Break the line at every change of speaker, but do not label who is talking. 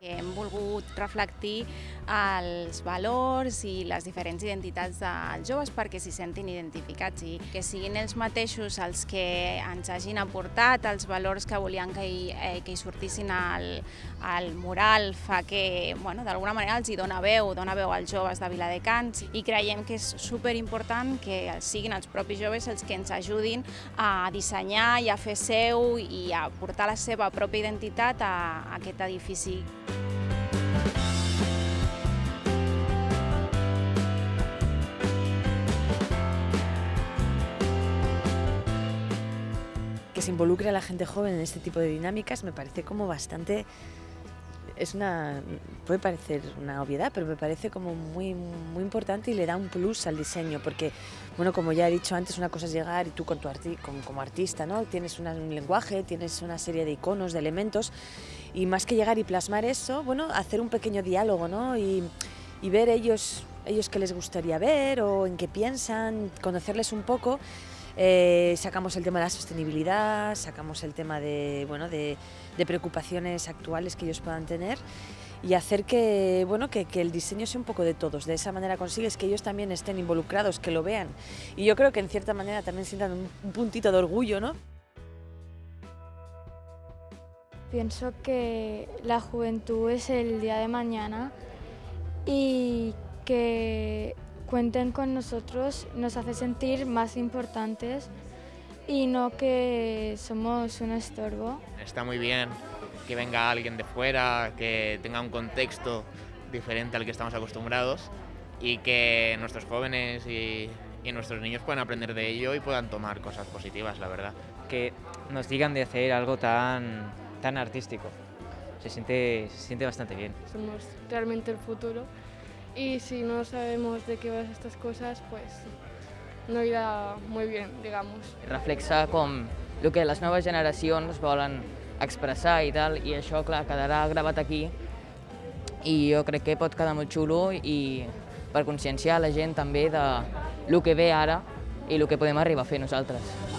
Hem volgut reflectir els valors i les diferents identitats dels joves perquè s'hi sentin identificats i que siguin ells mateixos els que ens hagin aportat els valors que volien que hi, eh, que hi sortissin al, al mural fa que, bueno, d'alguna manera els hi dona veu, dona veu als joves de Viladecans i creiem que és superimportant que siguin els propis joves els que ens ajudin a dissenyar i a fer seu i a portar la seva pròpia identitat a, a aquest edifici.
Que se involucre a la gente joven en este tipo de dinámicas me parece como bastante es una puede parecer una obviedad, pero me parece como muy muy importante y le da un plus al diseño, porque bueno, como ya he dicho antes, una cosa es llegar y tú con tu arti como, como artista, ¿no? Tienes un lenguaje, tienes una serie de iconos, de elementos y más que llegar y plasmar eso, bueno, hacer un pequeño diálogo, ¿no? Y, y ver ellos ellos qué les gustaría ver o en qué piensan, conocerles un poco eh, sacamos el tema de la sostenibilidad, sacamos el tema de, bueno, de, preocupaciones actuales que ellos puedan tener y hacer que, bueno, que, que, el diseño sea un poco de todos. De esa manera consigues que ellos también estén involucrados, que lo vean. Y yo creo que en cierta manera también sientan un, un puntito de orgullo, ¿no?
Pienso que la juventud es el día de mañana y que cuenten con nosotros nos hace sentir más importantes y no que somos un estorbo.
Está muy bien que venga alguien de fuera, que tenga un contexto diferente al que estamos acostumbrados y que nuestros jóvenes y, y nuestros niños puedan aprender de ello y puedan tomar cosas positivas, la verdad.
Que nos digan de hacer algo tan, tan artístico. Se siente, se siente bastante bien.
Somos realmente el futuro y si no sabemos de qué van estas cosas, pues no irà molt bé, digamos.
Reflexa com el que les noves generacions volen expressar i tal, i això, clar, quedarà gravat aquí i jo crec que pot quedar molt xulo i per conscienciar la gent també de el que ve ara i el que podem arribar a fer nosaltres.